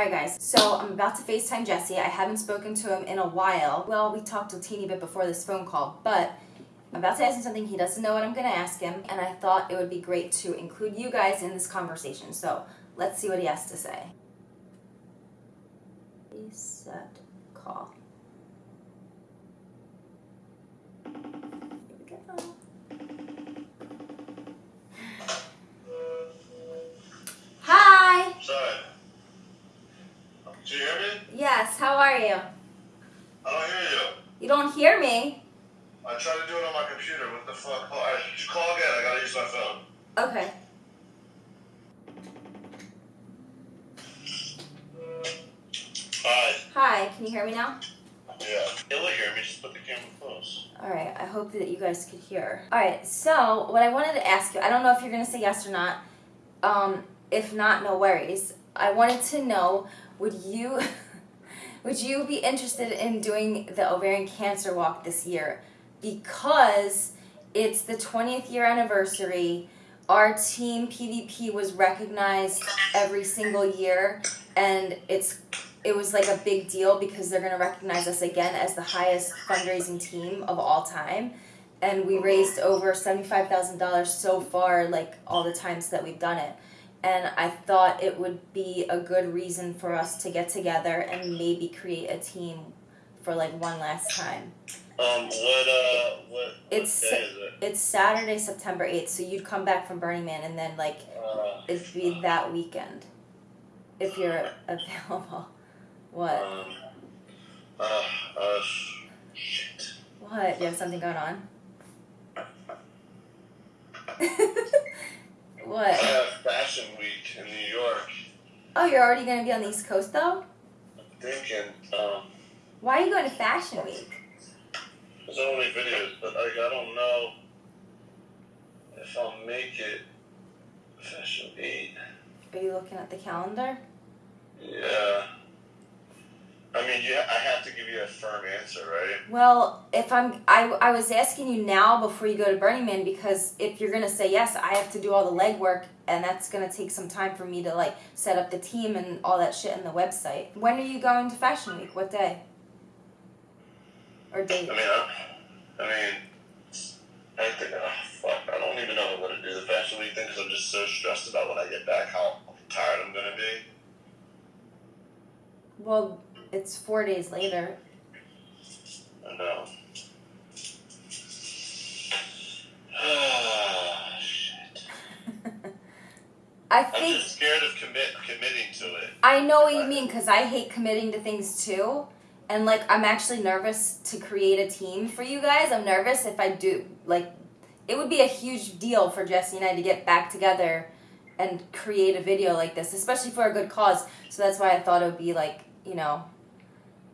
Alright guys, so I'm about to FaceTime Jesse. I haven't spoken to him in a while. Well, we talked a teeny bit before this phone call, but I'm about to ask him something he doesn't know what I'm going to ask him, and I thought it would be great to include you guys in this conversation. So let's see what he has to say. Reset call. Okay. Hi. Hi, can you hear me now? Yeah. You'll hear me. Just put the camera close. Alright, I hope that you guys could hear. Alright, so what I wanted to ask you, I don't know if you're going to say yes or not. Um, if not, no worries. I wanted to know, would you would you be interested in doing the ovarian cancer walk this year? Because it's the 20th year anniversary. Our team PvP was recognized every single year and it's it was like a big deal because they're going to recognize us again as the highest fundraising team of all time and we raised over $75,000 so far like all the times that we've done it and I thought it would be a good reason for us to get together and maybe create a team for like one last time. Um, what, uh, what, It's- what day is it? It's Saturday, September 8th, so you'd come back from Burning Man and then like Uh, it'd be that weekend if you're available. What? um, uh, uh, shit. What? You have something going on? what? I have Fashion Week in New York. Oh, you're already gonna be on the East Coast though? I'm thinking, um, Why are you going to Fashion Week? There's only videos, but like, I don't know if I'll make it. Fashion Week. Are you looking at the calendar? Yeah. I mean, you, I have to give you a firm answer, right? Well, if I'm, I, I was asking you now before you go to Burning Man because if you're gonna say yes, I have to do all the legwork, and that's gonna take some time for me to like set up the team and all that shit in the website. When are you going to Fashion Week? What day? Or I mean, I, I mean, I think, oh, fuck, I don't even know what to do the fashion week thing because I'm just so stressed about when I get back how tired I'm gonna be. Well, it's four days later. I know. Shit. I I'm just scared of commit committing to it. I know what you mean because I hate committing to things too. And like, I'm actually nervous to create a team for you guys. I'm nervous if I do, like, it would be a huge deal for Jesse and I to get back together and create a video like this, especially for a good cause. So that's why I thought it would be like, you know,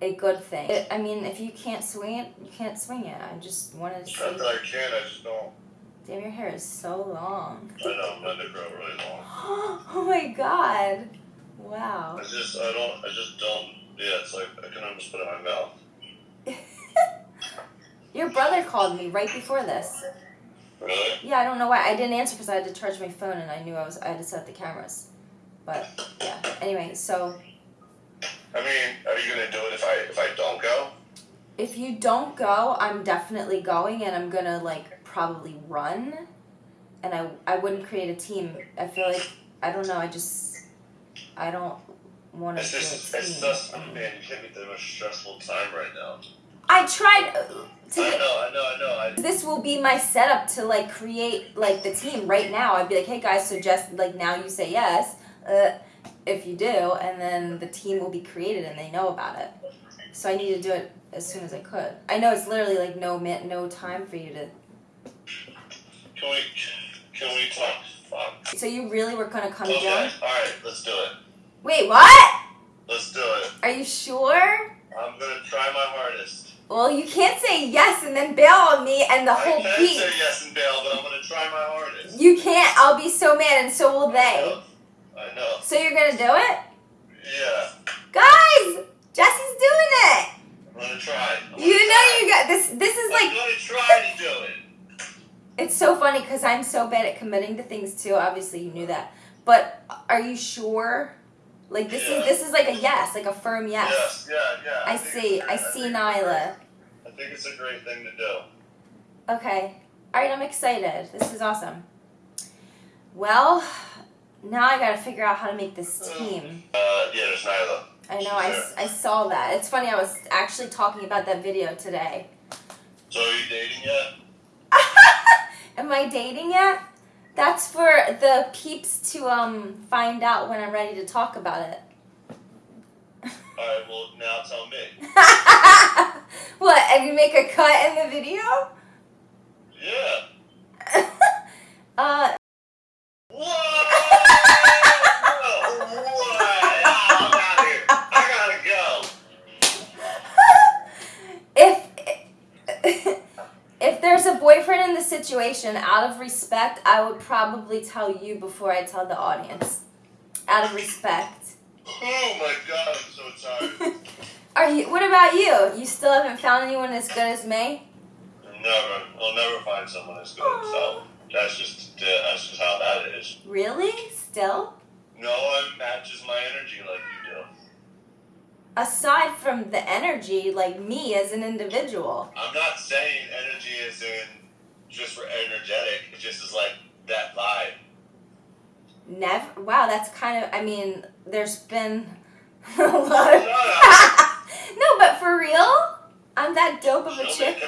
a good thing. It, I mean, if you can't swing it, you can't swing it. I just wanted to see. I can, I just don't. Damn, your hair is so long. I know I'm letting it grow really long. oh my god. Wow. I just, I don't, I just don't. Yeah, it's like I can almost put it in my mouth. Your brother called me right before this. Really? Yeah, I don't know why. I didn't answer because I had to charge my phone and I knew I was I had to set up the cameras. But yeah. Anyway, so I mean, are you gonna do it if I if I don't go? if you don't go, I'm definitely going and I'm gonna like probably run. And I I wouldn't create a team. I feel like I don't know. I just I don't to It's do just, a it's team. just, man, you hit me through the most stressful time right now. I tried uh, to. I know, I know, I know. I, this will be my setup to like create like the team right now. I'd be like, hey guys, suggest like now you say yes, uh, if you do, and then the team will be created and they know about it. So I need to do it as soon as I could. I know it's literally like no min- no time for you to. can we, can we talk? Fuck. So you really were gonna come Okay, join? alright, let's do it. Wait, what? Let's do it. Are you sure? I'm gonna try my hardest. Well, you can't say yes and then bail on me and the I whole can beat. say yes and bail, but I'm gonna try my hardest. You can't. I'll be so mad, and so will I they. know. I know. So you're gonna do it, Yeah, guys? Jesse's doing it. I'm gonna try. I'm gonna You know try. you got this. This is like I'm gonna try to do it. it's so funny because I'm so bad at committing to things too. Obviously, you knew that. But uh, are you sure? Like this Yeah. is this is like a yes, like a firm yes. Yes, yeah, yeah. I see. I see Nyla. I think it's a great thing to do. Okay. All right, I'm excited. This is awesome. Well, now I gotta figure out how to make this team. Uh, yeah, there's Nyla. I know, I, I saw that. It's funny, I was actually talking about that video today. So are you dating yet? Am I dating yet? That's for the peeps to um find out when I'm ready to talk about it. Alright, well, now tell me. what, and you make a cut in the video? Yeah. uh, situation, out of respect, I would probably tell you before I tell the audience. Out of respect. Oh my god, I'm so tired. Are you? What about you? You still haven't found anyone as good as me? Never. I'll never find someone as good. So that's just that's just how that is. Really? Still? No one matches my energy like you do. Aside from the energy, like me as an individual. I'm not saying energy is in just for energetic. It just is like that vibe. Never. Wow, that's kind of. I mean, there's been a lot of. No, but for real, I'm that dope of a Show chick.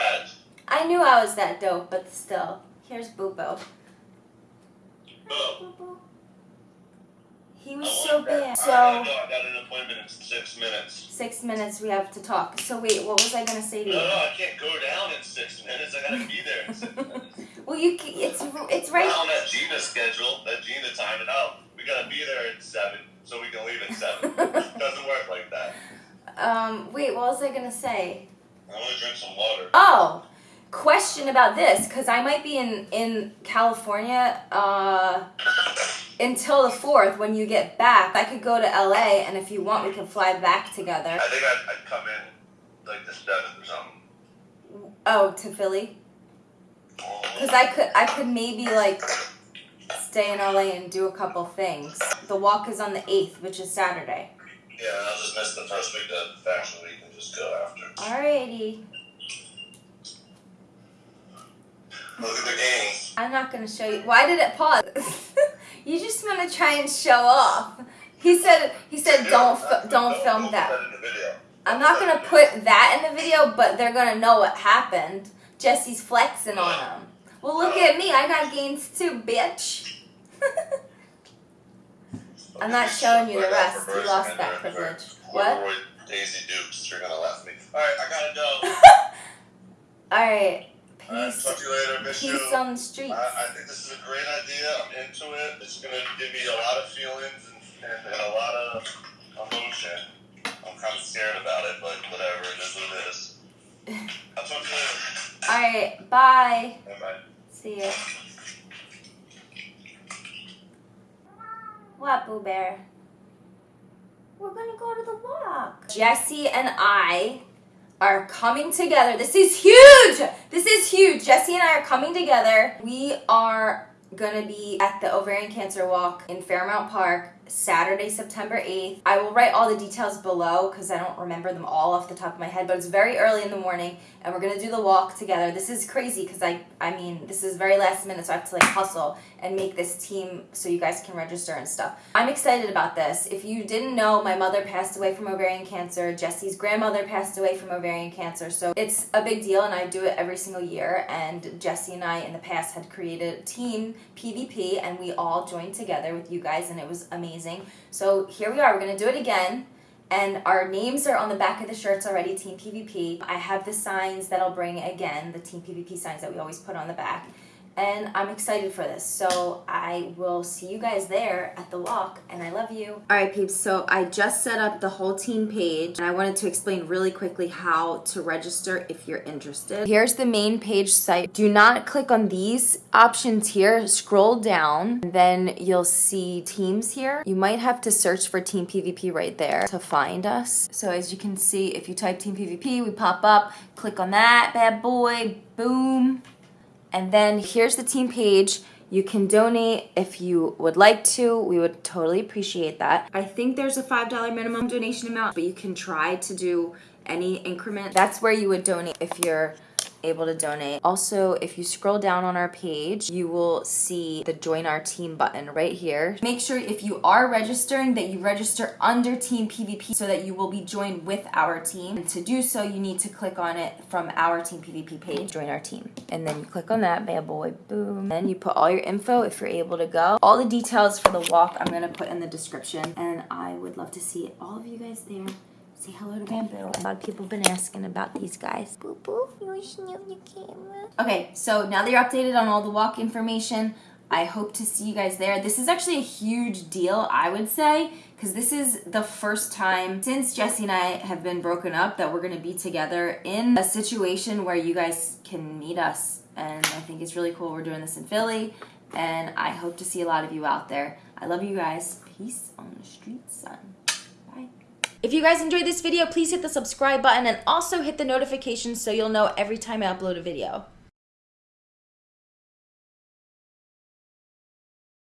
I knew I was that dope, but still. Here's Boobo. Oh. He was so bad. So. I got an appointment in six minutes. six minutes we have to talk. So wait, what was I gonna say to No, no, you? I can't go down in six minutes. I gotta be there in six minutes. well, you c- it's it's right. on that Jeana schedule. That Jeana time it out. We gotta be there at seven, so we can leave at seven. it Doesn't work like that. um, wait, what was I gonna say? I want to drink some water. Oh, question about this because I might be in in California uh, until the fourth. When you get back, I could go to LA, and if you want, we can fly back together. I think I'd, I'd come in like the seventh or something. Oh, to Philly, because I could I could maybe like stay in LA and do a couple things. The walk is on the eighth, which is Saturday. Yeah, I'll just miss the first week of fashion week and just go after. Alrighty, Look at the game. I'm not gonna show you. Why did it pause? you just want to try and show off. He said he said don't don't film that. in the video. I'm not gonna put that in the video, but they're gonna know what happened. Jesse's flexing on him. Well, look at me. I got gains too, bitch. I'm not showing you the rest. You lost that privilege. What? Daisy Dukes, you're gonna laugh me. Alright, I gotta go. All right. Alright, talk to you later. Miss you. On the streets. I, I think this is a great idea. I'm into it. It's gonna give me a lot of feelings and, and, and a lot of emotion. I'm kind of scared about it, but whatever. It is what it is. I'll talk to you later. All right. Bye. Bye bye. See ya. What, Boo Bear? We're gonna go to the walk. Jesse and I are coming together. This is huge! This is huge. Jesse and I are coming together. We are gonna be at the ovarian cancer walk in Fairmount Park Saturday, September 8th. I will write all the details below because I don't remember them all off the top of my head, but it's very early in the morning and we're gonna do the walk together. This is crazy because I I mean this is very last minute, so I have to like hustle and make this team so you guys can register and stuff. I'm excited about this. If you didn't know, my mother passed away from ovarian cancer. Jesse's grandmother passed away from ovarian cancer. So it's a big deal and I do it every single year. And Jesse and I in the past had created a team PvP and we all joined together with you guys and it was amazing. So here we are, we're gonna do it again. And our names are on the back of the shirts already, Team PvP. I have the signs that I'll bring again, the Team PvP signs that we always put on the back. And I'm excited for this. So I will see you guys there at the walk, and I love you. All right, peeps. So I just set up the whole team page, and I wanted to explain really quickly how to register if you're interested. Here's the main page site. Do not click on these options here. Scroll down, and then you'll see teams here. You might have to search for Team PvP right there to find us. So as you can see, if you type Team PvP, we pop up. Click on that bad boy. Boom. And then here's the team page. You can donate if you would like to. We would totally appreciate that. I think there's a $5 minimum donation amount, but you can try to do any increment. That's where you would donate if you're able to donate. Also, if you scroll down on our page, you will see the join our team button right here. Make sure if you are registering that you register under Team PvP so that you will be joined with our team. And to do so, you need to click on it from our Team PvP page, join our team. And then you click on that, bad boy, boom. Then you put all your info if you're able to go. All the details for the walk I'm gonna put in the description. And I would love to see all of you guys there. Say hello to Bamboo. A lot of people have been asking about these guys. Boo boo, you camera. Okay, so now that you're updated on all the walk information, I hope to see you guys there. This is actually a huge deal, I would say, because this is the first time since Jesse and I have been broken up that we're gonna be together in a situation where you guys can meet us. And I think it's really cool we're doing this in Philly, and I hope to see a lot of you out there. I love you guys. Peace on the street, son. If you guys enjoyed this video, please hit the subscribe button and also hit the notifications so you'll know every time I upload a video.